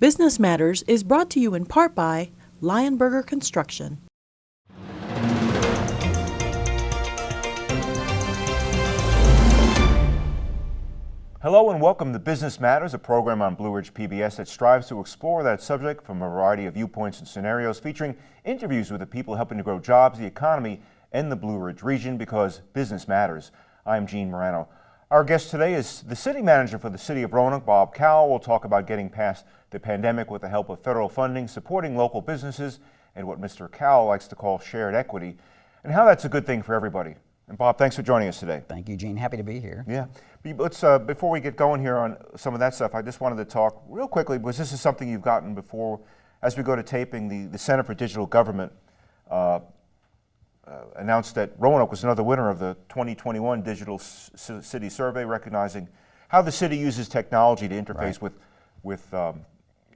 Business Matters is brought to you in part by Lionberger Construction. Hello and welcome to Business Matters, a program on Blue Ridge PBS that strives to explore that subject from a variety of viewpoints and scenarios, featuring interviews with the people helping to grow jobs, the economy, and the Blue Ridge region because business matters. I'm Gene Marrano. Our guest today is the city manager for the city of Roanoke, Bob Cowell. We'll talk about getting past the pandemic with the help of federal funding, supporting local businesses, and what Mr. Cowell likes to call shared equity, and how that's a good thing for everybody. And Bob, thanks for joining us today. Thank you, Gene. Happy to be here. Yeah. Let's, uh, before we get going here on some of that stuff, I just wanted to talk real quickly, because this is something you've gotten before. As we go to taping, the, the Center for Digital Government uh, uh, announced that Roanoke was another winner of the 2021 Digital C City Survey, recognizing how the city uses technology to interface right. with, with um,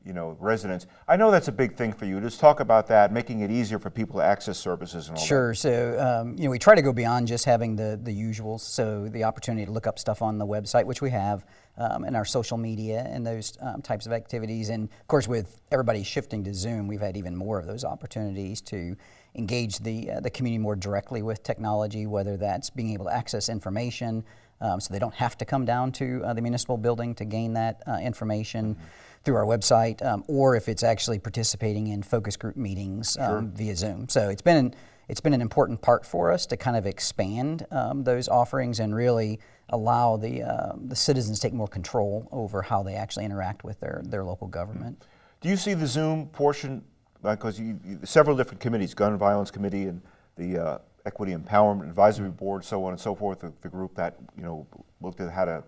you know, residents. I know that's a big thing for you. Just talk about that, making it easier for people to access services and all sure. that. Sure. So, um, you know, we try to go beyond just having the, the usuals. So the opportunity to look up stuff on the website, which we have, um, and our social media and those um, types of activities. And of course, with everybody shifting to Zoom, we've had even more of those opportunities to engage the, uh, the community more directly with technology, whether that's being able to access information, um, so they don't have to come down to uh, the municipal building to gain that uh, information. Mm -hmm through our website, um, or if it's actually participating in focus group meetings um, sure. via Zoom. So it's been an, it's been an important part for us to kind of expand um, those offerings and really allow the uh, the citizens to take more control over how they actually interact with their their local government. Do you see the Zoom portion because you, you, several different committees, Gun Violence Committee and the uh, Equity Empowerment Advisory Board, so on and so forth, the, the group that you know looked at how to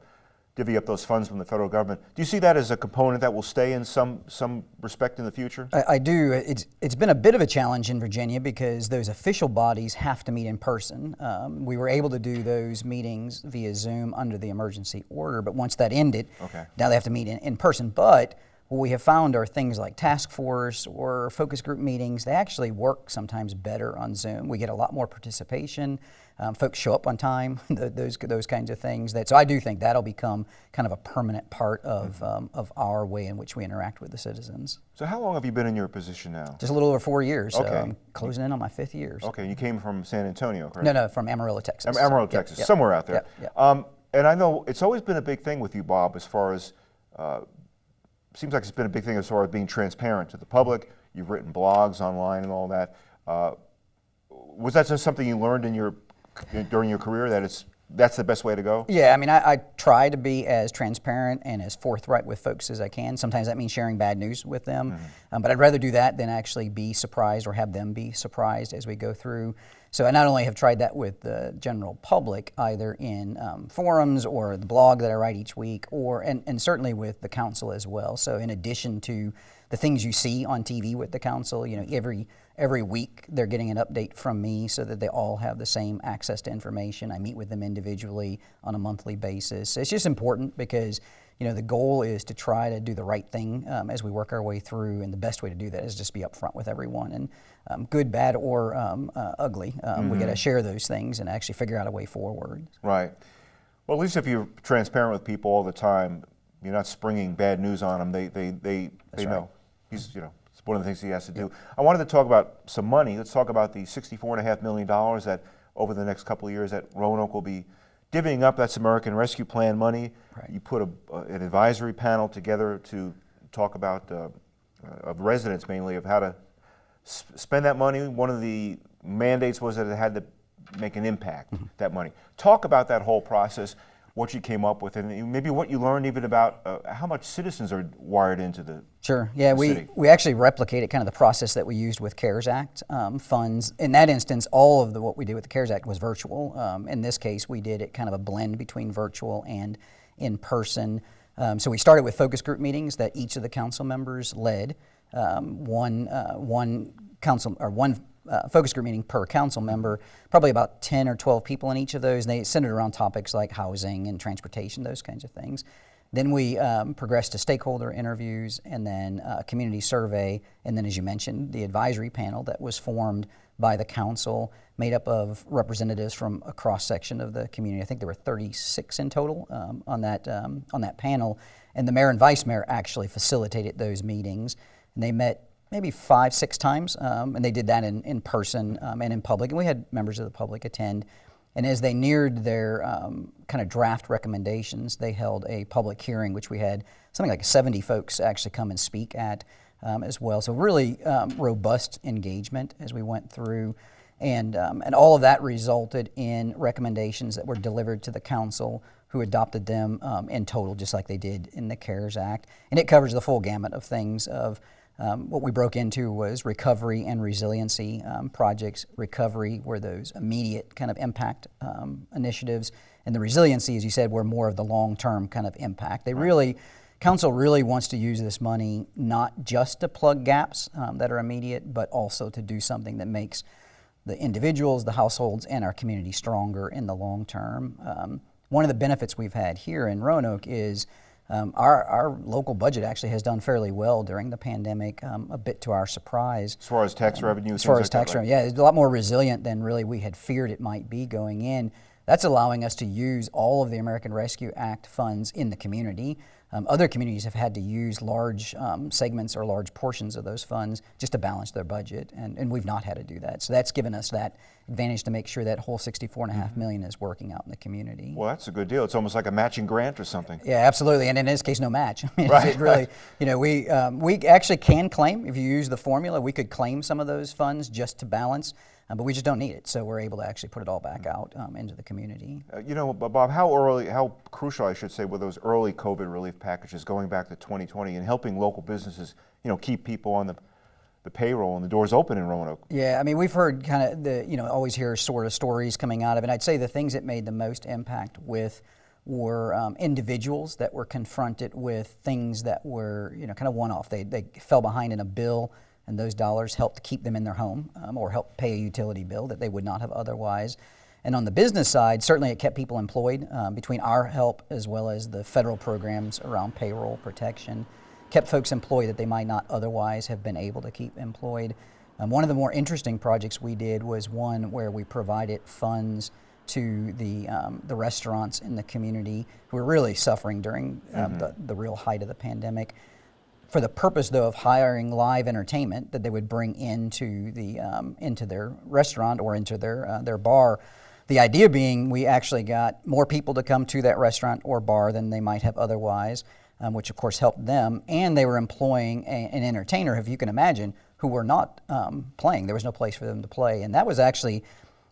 divvy up those funds from the federal government. Do you see that as a component that will stay in some some respect in the future? I, I, do. It's it's been a bit of a challenge in Virginia because those official bodies have to meet in person. Um, we were able to do those meetings via Zoom under the emergency order, but once that ended, okay. now they have to meet in, in person. But what we have found are things like task force or focus group meetings, they actually work sometimes better on Zoom. We get a lot more participation. Um, folks show up on time, those, those kinds of things. That, so I do think that'll become kind of a permanent part of, mm-hmm. um, of our way in which we interact with the citizens. So how long have you been in your position now? Just a little over four years. Okay. So I'm closing in on my fifth year. So. Okay, you came from San Antonio, correct? No, no, from Amarillo, Texas. Am Amarillo, Texas, yep, somewhere out there. Yep, yep. Um, and I know it's always been a big thing with you, Bob, as far as uh, seems like it's been a big thing as far as being transparent to the public. You've written blogs online and all that. Uh, was that just something you learned in your during your career that it's that's the best way to go? Yeah, I mean, I, I, try to be as transparent and as forthright with folks as I can. Sometimes that means sharing bad news with them, mm -hmm. um, but I'd rather do that than actually be surprised or have them be surprised as we go through. So I not only have tried that with the general public, either in um, forums or the blog that I write each week, or and, and certainly with the council as well. So in addition to the things you see on TV with the council, you know, every every week they're getting an update from me so that they all have the same access to information. I meet with them individually on a monthly basis. It's just important because you know, the goal is to try to do the right thing um, as we work our way through, and the best way to do that is just be upfront with everyone. And um, good, bad, or um, uh, ugly, mm -hmm. we got to mm-hmm. share those things and actually figure out a way forward. Right. Well, at least if you're transparent with people all the time, you're not springing bad news on them. They they they, they right. know. He's you know it's one of the things he has to do. I wanted to talk about some money. Let's talk about the sixty-four and a half million dollars that over the next couple of years that Roanoke will be divvying up. That's American Rescue Plan money. Right. You put a, an advisory panel together to talk about uh, uh, of residents mainly of how to spend that money. One of the mandates was that it had to make an impact, mm -hmm. that money. Talk about that whole process, what you came up with, and maybe what you learned even about uh, how much citizens are wired into the Sure, yeah, we, city. we actually replicated kind of the process that we used with CARES Act um, funds. In that instance, all of the, what we did with the CARES Act was virtual. Um, in this case, we did it kind of a blend between virtual and in person. Um, so we started with focus group meetings that each of the council members led. Um, one, uh, one council or one uh, focus group meeting per council member, probably about 10 or 12 people in each of those. They centered around topics like housing and transportation, those kinds of things. Then we um, progressed to stakeholder interviews and then a community survey. And then, as you mentioned, the advisory panel that was formed by the council, made up of representatives from a cross section of the community. I think there were 36 in total um, on that um, on that panel, And the mayor and vice mayor actually facilitated those meetings. And they met maybe five, six times, um, and they did that in, in person um, and in public. And we had members of the public attend. And as they neared their um, kind of draft recommendations, they held a public hearing, which we had something like 70 folks actually come and speak at um, as well. So really um, robust engagement as we went through. And, and all of that resulted in recommendations that were delivered to the council who adopted them um, in total, just like they did in the CARES Act. And it covers the full gamut of things of um, what we broke into was recovery and resiliency um, projects. Recovery were those immediate kind of impact um, initiatives, and the resiliency, as you said, were more of the long-term kind of impact. They really, council really wants to use this money not just to plug gaps um, that are immediate, but also to do something that makes the individuals, the households, and our community stronger in the long term. Um, one of the benefits we've had here in Roanoke is um, our, our local budget actually has done fairly well during the pandemic, um, a bit to our surprise. As far as tax revenue, As far as like tax right? revenue, yeah, it's a lot more resilient than really we had feared it might be going in. That's allowing us to use all of the American Rescue Act funds in the community. Um, other communities have had to use large um, segments or large portions of those funds just to balance their budget, and, and we've not had to do that. So that's given us that advantage to make sure that whole 64 and a half million is working out in the community. Well, that's a good deal. It's almost like a matching grant or something. Yeah, absolutely, and in this case, no match. I mean, Right, it really, you know, we um, we actually can claim if you use the formula, we could claim some of those funds just to balance, uh, but we just don't need it, so we're able to actually put it all back out um, into the community. Uh, you know, Bob, Bob, how early, how crucial, I should say, were those early COVID relief packages going back to 2020 and helping local businesses, you know, keep people on the, the payroll and the doors open in Roanoke? Yeah, I mean, we've heard kind of the, you know, always hear sort of stories coming out of it. I'd say the things that made the most impact with were um, individuals that were confronted with things that were, you know, kind of one off. They, they fell behind in a bill, and those dollars helped keep them in their home um, or help pay a utility bill that they would not have otherwise. And on the business side, certainly it kept people employed um, between our help as well as the federal programs around payroll protection kept folks employed that they might not otherwise have been able to keep employed. Um, one of the more interesting projects we did was one where we provided funds to the, um, the restaurants in the community who were really suffering during um, the, the real height of the pandemic for the purpose though of hiring live entertainment that they would bring into the um, into their restaurant or into their uh, their bar. The idea being we actually got more people to come to that restaurant or bar than they might have otherwise, um, which of course helped them. And they were employing a, an entertainer, if you can imagine, who were not um, playing. There was no place for them to play, and that was actually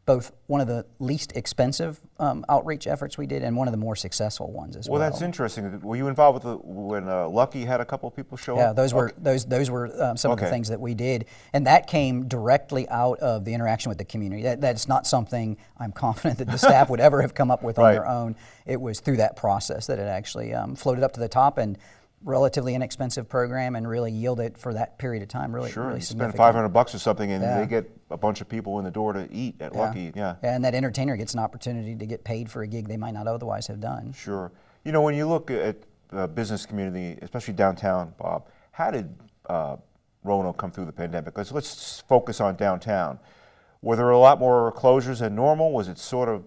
both one of the least expensive um, outreach efforts we did and one of the more successful ones as well. Well, that's interesting. Were you involved with the, when uh, Lucky had a couple of people show Yeah, up? those were Okay. those those were um, some of the things that we did, and that came directly out of the interaction with the community. That, that's not something I'm confident that the staff would ever have come up with on Right. their own. It was through that process that it actually um, floated up to the top and relatively inexpensive program and really yield it for that period of time. Really, Sure, really you spend 500 bucks or something and Yeah. they get a bunch of people in the door to eat at Lucky. Yeah. and that entertainer gets an opportunity to get paid for a gig they might not otherwise have done. Sure. You know, when you look at the business community, especially downtown, Bob, how did uh, Roanoke come through the pandemic? Let's, let's focus on downtown. Were there a lot more closures than normal? Was it sort of,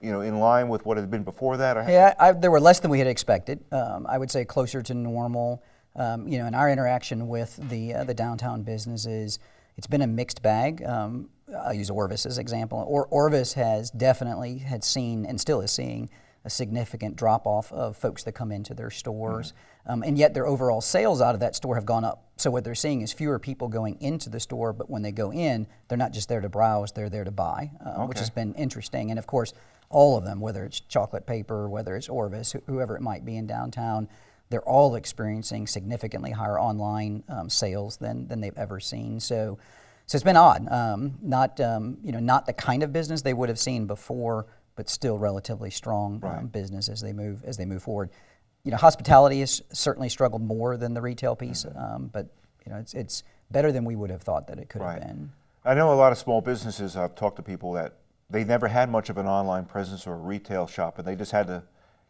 you know, in line with what had been before that? Yeah, I, there were less than we had expected. Um, I would say closer to normal. Um, you know, in our interaction with the uh, the downtown businesses, it's been a mixed bag. Um, I'll use Orvis as an example. Or, Orvis has definitely had seen and still is seeing a significant drop off of folks that come into their stores, um, and yet their overall sales out of that store have gone up. So what they're seeing is fewer people going into the store, but when they go in, they're not just there to browse; they're there to buy, uh, which has been interesting. And of course, all of them, whether it's chocolate paper, whether it's Orvis, wh- whoever it might be in downtown, they're all experiencing significantly higher online um, sales than, than they've ever seen. So, so it's been odd. Um, not um, you know not the kind of business they would have seen before, but still relatively strong um, business as they move as they move forward. You know, hospitality has certainly struggled more than the retail piece, Mm-hmm. um, but you know it's it's better than we would have thought that it could Right. have been. I know a lot of small businesses, I've talked to people that they never had much of an online presence or a retail shop, and they just had to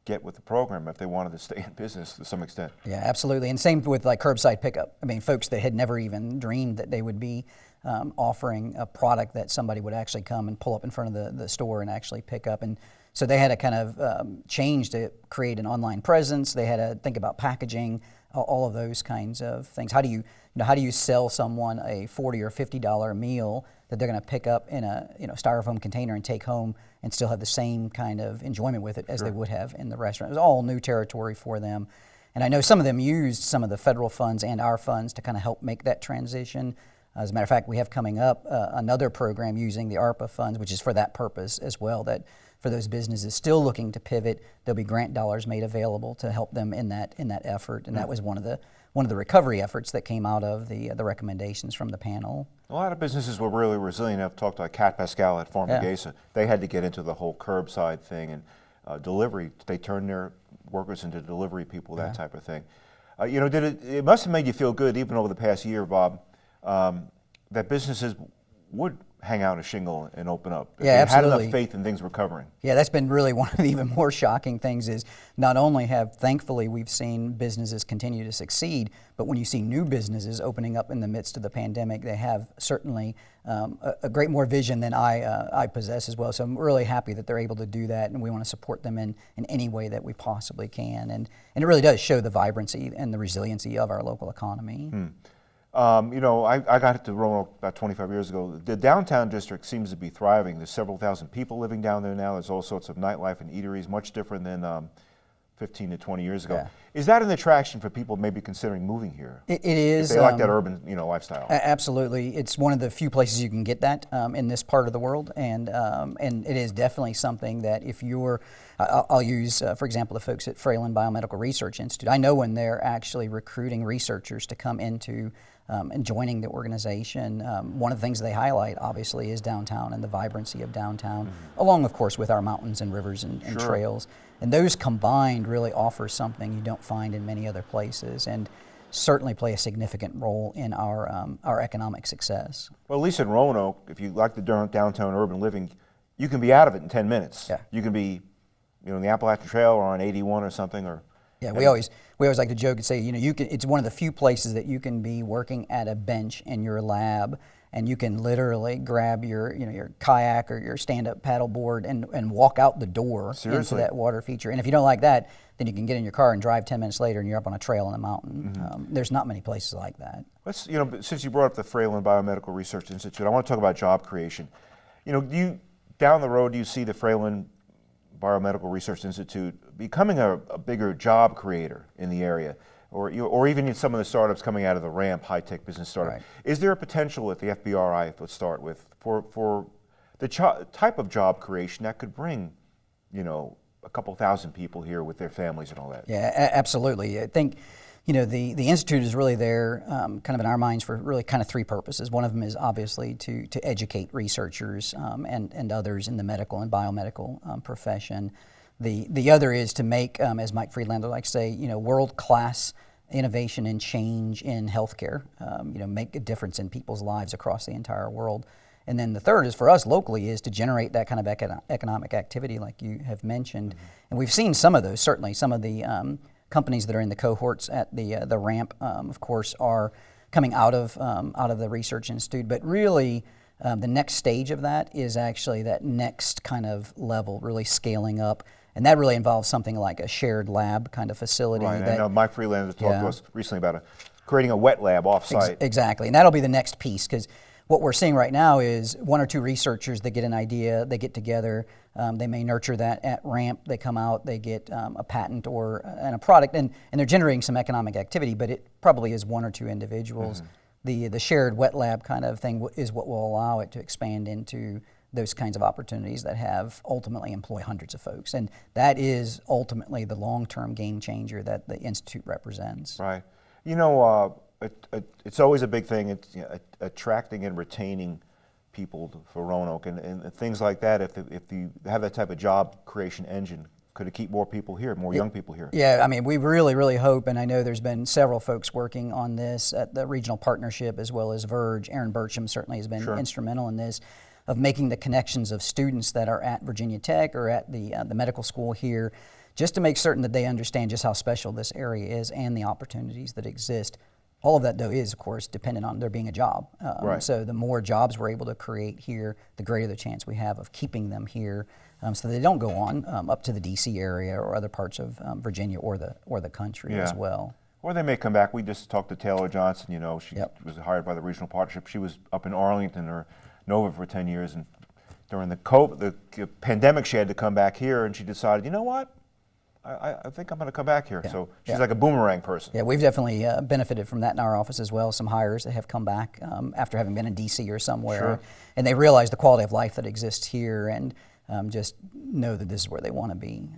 get with the program if they wanted to stay in business to some extent. Yeah, absolutely. And same with like curbside pickup. I mean, folks that had never even dreamed that they would be um, offering a product that somebody would actually come and pull up in front of the, the store and actually pick up. And So they had to kind of um, change to create an online presence. They had to think about packaging, all of those kinds of things. How do you, you know, how do you sell someone a forty or fifty dollar meal that they're going to pick up in a you know styrofoam container and take home and still have the same kind of enjoyment with it as sure. they would have in the restaurant? It was all new territory for them. And I know some of them used some of the federal funds and our funds to kind of help make that transition. As a matter of fact, we have coming up uh, another program using the ARPA funds, which is for that purpose as well. That for those businesses still looking to pivot, there'll be grant dollars made available to help them in that in that effort. And that was one of the one of the recovery efforts that came out of the uh, the recommendations from the panel. A lot of businesses were really resilient. I've talked to Cat Pascal at Farm yeah. They had to get into the whole curbside thing and uh, delivery. They turned their workers into delivery people, that yeah. type of thing. Uh, you know, did it? It must have made you feel good, even over the past year, Bob, um, that businesses would hang out a shingle and open up. Yeah, absolutely. Had enough faith in things recovering. Yeah, that's been really one of the even more shocking things. Is not only have thankfully we've seen businesses continue to succeed, but when you see new businesses opening up in the midst of the pandemic, they have certainly um, a, a, great more vision than I uh, I possess as well. So I'm really happy that they're able to do that, and we want to support them in in any way that we possibly can. And and it really does show the vibrancy and the resiliency of our local economy. Hmm. Um, you know, I, I got to Roanoke about 25 years ago. The downtown district seems to be thriving. There's several thousand people living down there now. There's all sorts of nightlife and eateries, much different than um, 15 to 20 years ago. Yeah. Is that an attraction for people maybe considering moving here? it, it is. If they like that um, urban, you know, lifestyle. Absolutely, it's one of the few places you can get that um, in this part of the world, and um, and it is definitely something that if you're, I'll, I'll use uh, for example the folks at Fralin Biomedical Research Institute. I know when they're actually recruiting researchers to come into um, and joining the organization. Um, one of the things they highlight, obviously, is downtown and the vibrancy of downtown, mm-hmm. along, of course, with our mountains and rivers and, and sure. trails. And those combined really offer something you don't find in many other places. And certainly play a significant role in our, um, our economic success. Well, at least in Roanoke, if you like the downtown urban living, you can be out of it in 10 minutes. Yeah. You can be, you know, in the Appalachian Trail or on 81 or something, or yeah, we always we always like to joke and say, you know, you can. It's one of the few places that you can be working at a bench in your lab, and you can literally grab your, you know, your kayak or your stand-up paddleboard and and walk out the door Seriously? into that water feature. And if you don't like that, then you can get in your car and drive 10 minutes later, and you're up on a trail in the mountain. Mm-hmm. Um, there's not many places like that. Let's, you know, since you brought up the Fralin Biomedical Research Institute, I want to talk about job creation. You know, you down the road, do you see the Fralin Biomedical Research Institute becoming a, a, bigger job creator in the area, or, you or even in some of the startups coming out of the RAMP high-tech business startup. Right. Is there a potential at the FBRI, let's start with, for, for the type of job creation that could bring, you know, a couple thousand people here with their families and all that? Yeah, absolutely. I think you know, the, the Institute is really there um, kind of in our minds for really kind of three purposes. One of them is obviously to, to educate researchers um, and, and others in the medical and biomedical um, profession. The, the other is to make, um, as Mike Friedlander likes to say, you know, world-class innovation and change in healthcare, um, you know, make a difference in people's lives across the entire world. And then the third is for us locally is to generate that kind of econo economic activity like you have mentioned. Mm -hmm. And we've seen some of those, certainly some of the um, companies that are in the cohorts at the, uh, the ramp, um, of course, are coming out of, um, out of the research institute. But really, um, the next stage of that is actually that next kind of level, really scaling up. And that really involves something like a shared lab kind of facility. Right, that, I know Mike Friedlander talked yeah. to us recently about a, creating a wet lab off-site. Ex exactly, and that'll be the next piece because what we're seeing right now is one or two researchers that get an idea, they get together, um, they may nurture that at ramp, they come out, they get um, a patent or uh, and a product, and, and they're generating some economic activity, but it probably is one or two individuals. Mm -hmm. The, the shared wet lab kind of thing is what will allow it to expand into those kinds of opportunities that have ultimately employ hundreds of folks. And that is ultimately the long-term game changer that the Institute represents. Right. You know, uh, it, it, it's always a big thing, it's, you know, attracting and retaining people for Roanoke and, and things like that. If, if you have that type of job creation engine, could it keep more people here, more young people here? Yeah, I mean, we really, really hope, and I know there's been several folks working on this at the regional partnership as well as Verge. Erin Burcham certainly has been sure. instrumental in this, of making the connections of students that are at Virginia Tech or at the, uh, the medical school here, just to make certain that they understand just how special this area is and the opportunities that exist All of that, though, is of course dependent on there being a job. Um, Right. So the more jobs we're able to create here, the greater the chance we have of keeping them here, um, so they don't go on um, up to the D.C. area or other parts of um, Virginia or the or the country as Yeah. well. Or they may come back. We just talked to Taylor Johnson. You know, she Yep. was hired by the regional partnership. She was up in Arlington or Nova for 10 years, and during the COVID, the pandemic, she had to come back here, and she decided, you know what, I, I, think I'm going to come back here. So she's Yeah. like a boomerang person. Yeah, we've definitely uh, benefited from that in our office as well. Some hires that have come back um, after having been in DC or somewhere, Sure. and they realize the quality of life that exists here, and um, just know that this is where they want to be.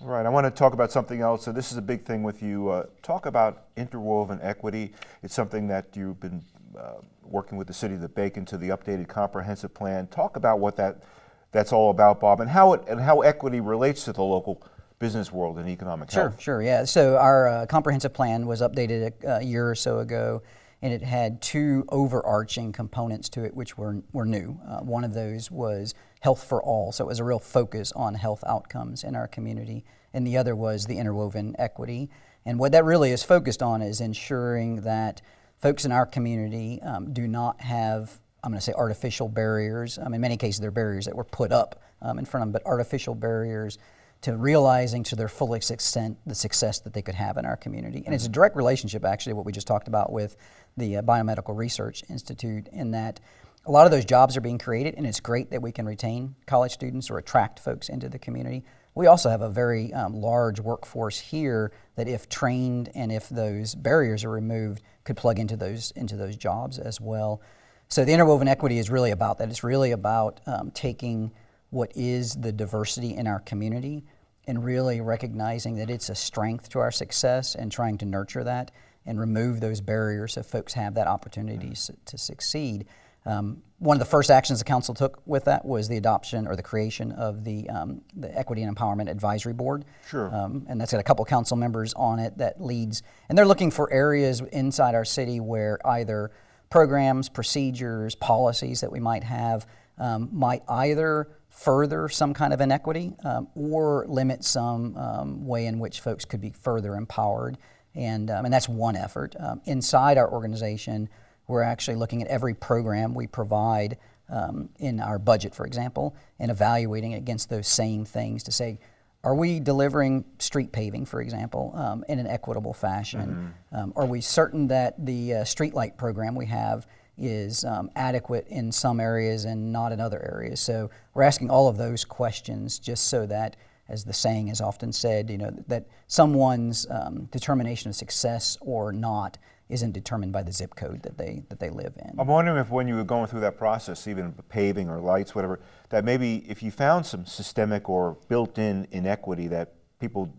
All right, I want to talk about something else. So this is a big thing with you. Uh, talk about interwoven equity. It's something that you've been working with the city to Bacon to the updated comprehensive plan. Talk about what that that's all about, Bob, and how it and how equity relates to the local business world and economic Sure, health. sure, yeah. So our uh, comprehensive plan was updated a, a year or so ago, and it had two overarching components to it, which were were new. Uh, one of those was health for all, so it was a real focus on health outcomes in our community, and the other was the interwoven equity. And what that really is focused on is ensuring that folks in our community um, do not have I'm going to say artificial barriers. Um, in many cases, they're barriers that were put up um, in front of them, but artificial barriers to realizing to their fullest extent the success that they could have in our community. And it's a direct relationship, actually, what we just talked about with the uh, Biomedical Research Institute, in that a lot of those jobs are being created, and it's great that we can retain college students or attract folks into the community. We also have a very um, large workforce here that, if trained and if those barriers are removed, could plug into those into those jobs as well. So the interwoven equity is really about that. It's really about um, taking what is the diversity in our community and really recognizing that it's a strength to our success and trying to nurture that and remove those barriers so folks have that opportunity s- to succeed. Um, one of the first actions the council took with that was the adoption or the creation of the, um, the Equity and Empowerment Advisory Board. Sure. Um, and that's got a couple council members on it that leads, and they're looking for areas inside our city where either programs, procedures, policies that we might have um, might either further some kind of inequity um, or limit some um, way in which folks could be further empowered. And, um, and that's one effort. Inside our organization, we're actually looking at every program we provide um, in our budget, for example, and evaluating it against those same things to say, are we delivering street paving, for example, um, in an equitable fashion? Um, are we certain that the uh, street light program we have is um, adequate in some areas and not in other areas? So we're asking all of those questions just so that, as the saying is often said, you know, that someone's um, determination of success or not isn't determined by the zip code that they that they live in. I'm wondering if when you were going through that process, even paving or lights, whatever, that maybe if you found some systemic or built-in inequity that people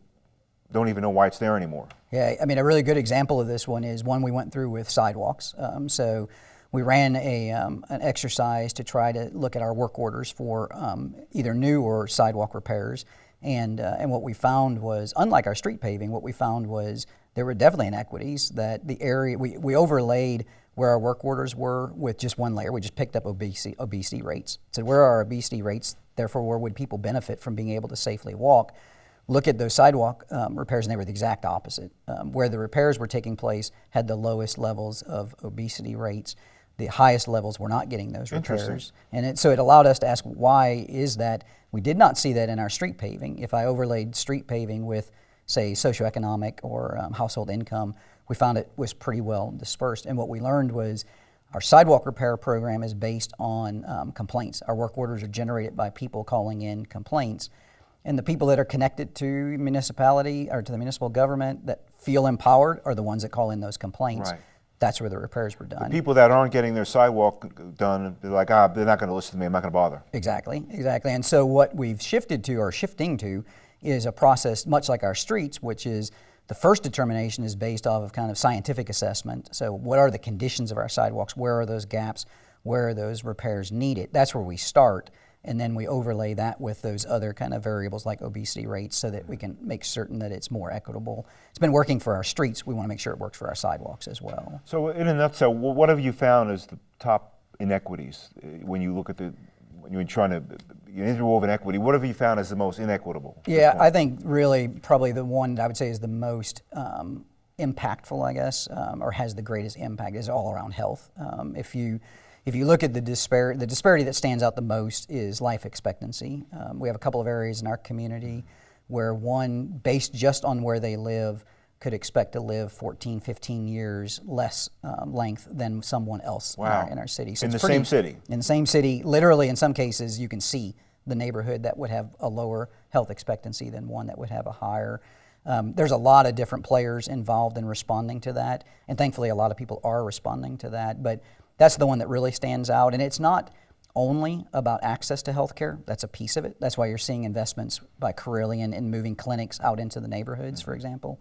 don't even know why it's there anymore. Yeah, I mean, a really good example of this one is one we went through with sidewalks. Um, so we ran a, um, an exercise to try to look at our work orders for um, either new or sidewalk repairs. And, uh, and what we found was, unlike our street paving, what we found was there were definitely inequities that the area, we, we overlaid where our work orders were with just one layer. We just picked up obesity, obesity rates. So where are our obesity rates? Therefore, where would people benefit from being able to safely walk? look at those sidewalk um, repairs, and they were the exact opposite. Um, where the repairs were taking place had the lowest levels of obesity rates. The highest levels were not getting those repairs, and it, so it allowed us to ask, why is that? We did not see that in our street paving. If I overlaid street paving with, say, socioeconomic or um, household income, we found it was pretty well dispersed. And what we learned was our sidewalk repair program is based on um, complaints. Our work orders are generated by people calling in complaints. And the people that are connected to municipality or to the municipal government that feel empowered are the ones that call in those complaints. Right. That's where the repairs were done. The People that aren't getting their sidewalk done, they're like, ah, they're not going to listen to me. I'm not going to bother. Exactly, exactly. And so what we've shifted to or shifting to is a process much like our streets, which is the first determination is based off of kind of scientific assessment. So what are the conditions of our sidewalks? Where are those gaps? Where are those repairs needed? That's where we start. And then we overlay that with those other kind of variables like obesity rates so that we can make certain that it's more equitable. It's been working for our streets. We want to make sure it works for our sidewalks as well. So, in a nutshell, what have you found as the top inequities uh, when you look at the when you're trying to interwoven equity? What have you found as the most inequitable? Yeah. I think really probably the one that I would say is the most um, impactful, I guess, um, or has the greatest impact is all around health. Um, if you if you look at the disparity, the disparity that stands out the most is life expectancy. Um, we have a couple of areas in our community where one, based just on where they live, could expect to live 14, 15 years less um, length than someone else Wow. in, our, in our city. In it's the same city? In the same city. Literally, in some cases, you can see the neighborhood that would have a lower health expectancy than one that would have a higher. Um, there's a lot of different players involved in responding to that, and thankfully, a lot of people are responding to that. But that's the one that really stands out, and it's not only about access to health care. That's a piece of it. That's why you're seeing investments by Carilion in moving clinics out into the neighborhoods, for example.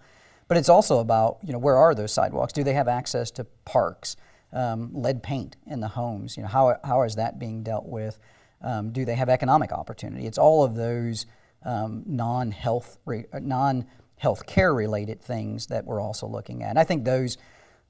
But it's also about, you know, where are those sidewalks? Do they have access to parks? Um, lead paint in the homes, you know, how, how is that being dealt with? Um, do they have economic opportunity? It's all of those um, non-health, non-health care related things that we're also looking at. And I think those,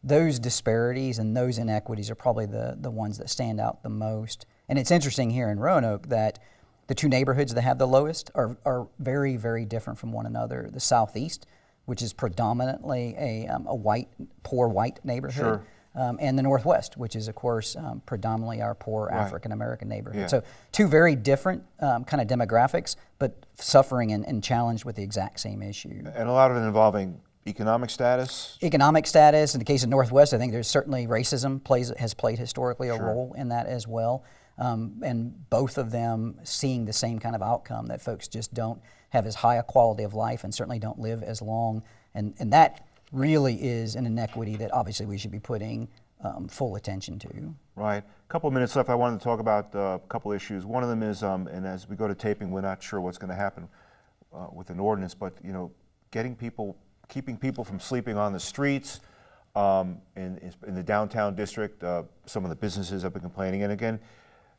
those disparities and those inequities are probably the, the ones that stand out the most. And it's interesting here in Roanoke that the two neighborhoods that have the lowest are, are very, very different from one another. The southeast, which is predominantly a, um, a white, poor white neighborhood, Sure. um, and the northwest, which is, of course, um, predominantly our poor Right. African American neighborhood. Yeah. So, two very different um, kind of demographics, but suffering and, and challenged with the exact same issue. And a lot of it involving economic status. Economic status, in the case of Northwest, I think there's certainly racism plays has played historically a Sure. role in that as well. Um, and both of them seeing the same kind of outcome that folks just don't have as high a quality of life and certainly don't live as long. And, and that really is an inequity that obviously we should be putting um, full attention to. Right. A couple minutes left. I wanted to talk about uh, a couple issues. One of them is, um, and as we go to taping, we're not sure what's going to happen uh, with an ordinance, but you know, getting people, keeping people from sleeping on the streets um, in, in the downtown district. Uh, some of the businesses have been complaining, and again,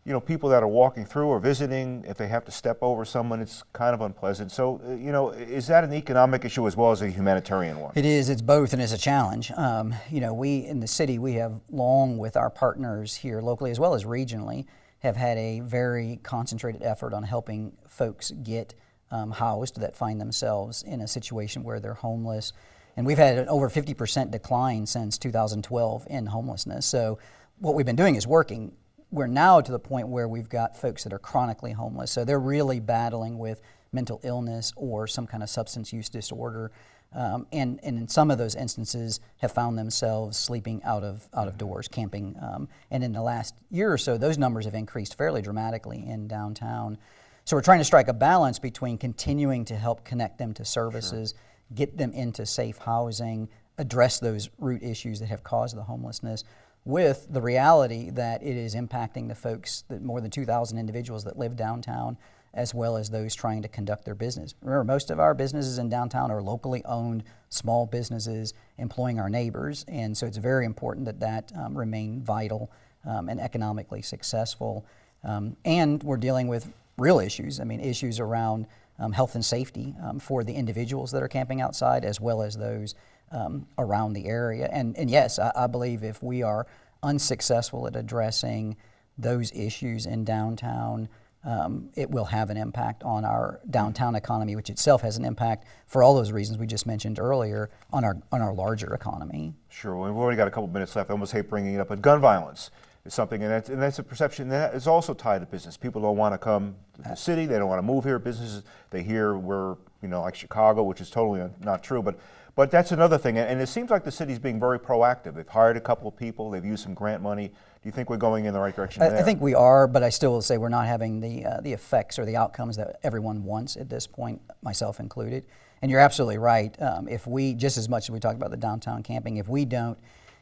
you know, people that are walking through or visiting, if they have to step over someone, it's kind of unpleasant. So, uh, you know, is that an economic issue as well as a humanitarian one? It is. It's both, and it's a challenge. Um, you know, we in the city, we have long with our partners here locally as well as regionally, have had a very concentrated effort on helping folks get um, housed that find themselves in a situation where they're homeless. And we've had an over 50% decline since 2012 in homelessness. So what we've been doing is working. We're now to the point where we've got folks that are chronically homeless. So they're really battling with mental illness or some kind of substance use disorder. Um, and, and in some of those instances have found themselves sleeping out of, out of doors, camping. Um, and in the last year or so, those numbers have increased fairly dramatically in downtown. So we're trying to strike a balance between continuing to help connect them to services, get them into safe housing, address those root issues that have caused the homelessness, with the reality that it is impacting the folks, that more than 2,000 individuals that live downtown, as well as those trying to conduct their business. Remember, most of our businesses in downtown are locally owned small businesses employing our neighbors, and so it's very important that that um, remain vital um, and economically successful. Um, and we're dealing with real issues. I mean, issues around um, health and safety um, for the individuals that are camping outside, as well as those um, around the area. And, and yes, I, I believe if we are unsuccessful at addressing those issues in downtown, um, it will have an impact on our downtown economy, which itself has an impact for all those reasons we just mentioned earlier on our on our larger economy. Sure. Well, we've already got a couple minutes left. I almost hate bringing it up, but gun violence is something, and that's, and that's a perception that is also tied to business. People don't want to come to the city. They don't want to move here. Businesses, they hear we're, you know, like Chicago, which is totally not true. But, but that's another thing. And, it seems like the city's being very proactive. They've hired a couple of people. They've used some grant money. Do you think we're going in the right direction I, there? I think we are, but I still will say we're not having the uh, the effects or the outcomes that everyone wants at this point, myself included. And you're absolutely right. Um, if we, just as much as we talked about the downtown camping, if we don't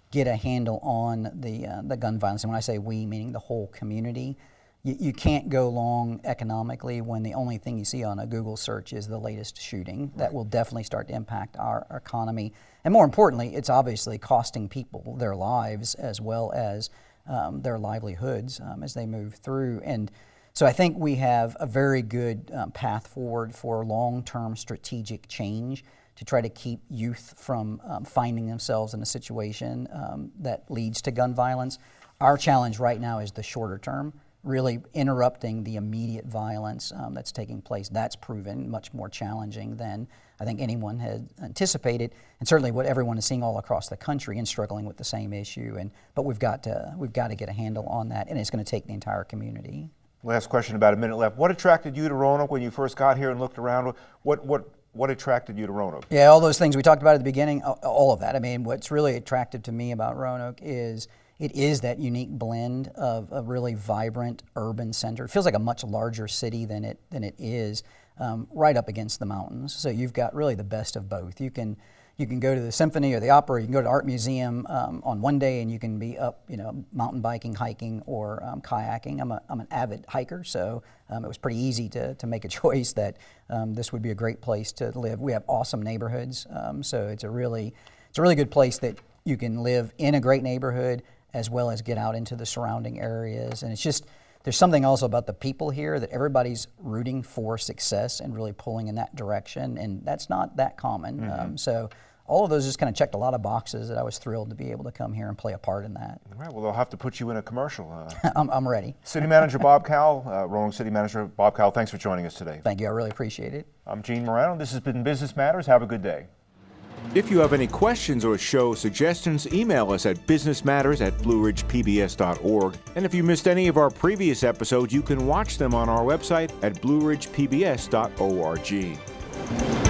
get a handle on the uh, the gun violence, and when I say we, meaning the whole community, you, you can't go long economically when the only thing you see on a Google search is the latest shooting. That will definitely start to impact our, our economy, and more importantly, it's obviously costing people their lives as well as um, their livelihoods um, as they move through. And so I think we have a very good um, path forward for long term strategic change to try to keep youth from um, finding themselves in a situation um, that leads to gun violence. Our challenge right now is the shorter term, really interrupting the immediate violence um, that's taking place. That's proven much more challenging than I think anyone had anticipated, and certainly what everyone is seeing all across the country and struggling with the same issue. And but we've got to we've got to get a handle on that, and it's going to take the entire community. Last question, about a minute left. What attracted you to Roanoke when you first got here and looked around? What what what attracted you to Roanoke? Yeah, all those things we talked about at the beginning, all of that. I mean, what's really attractive to me about Roanoke is it is that unique blend of a really vibrant urban center. It feels like a much larger city than it than it is, um, right up against the mountains. So you've got really the best of both. You can you can go to the symphony or the opera. You can go to art museum um, on one day, and you can be up, you know, mountain biking, hiking, or um, kayaking. I'm a I'm an avid hiker, so um, it was pretty easy to to make a choice that um, this would be a great place to live. We have awesome neighborhoods, um, so it's a really it's a really good place that you can live in a great neighborhood as well as get out into the surrounding areas. And it's just there's something also about the people here that everybody's rooting for success and really pulling in that direction, and that's not that common. Um, so all of those just kind of checked a lot of boxes that I was thrilled to be able to come here and play a part in that. All right, well, they'll have to put you in a commercial. Uh, I'm, I'm ready. City Manager Bob Cowell, uh, Roanoke City Manager Bob Cowell, thanks for joining us today. Thank you. I really appreciate it. I'm Gene Marrano. This has been Business Matters. Have a good day. If you have any questions or show suggestions, email us at businessmatters at blueridgepbs.org. And if you missed any of our previous episodes, you can watch them on our website at blueridgepbs.org.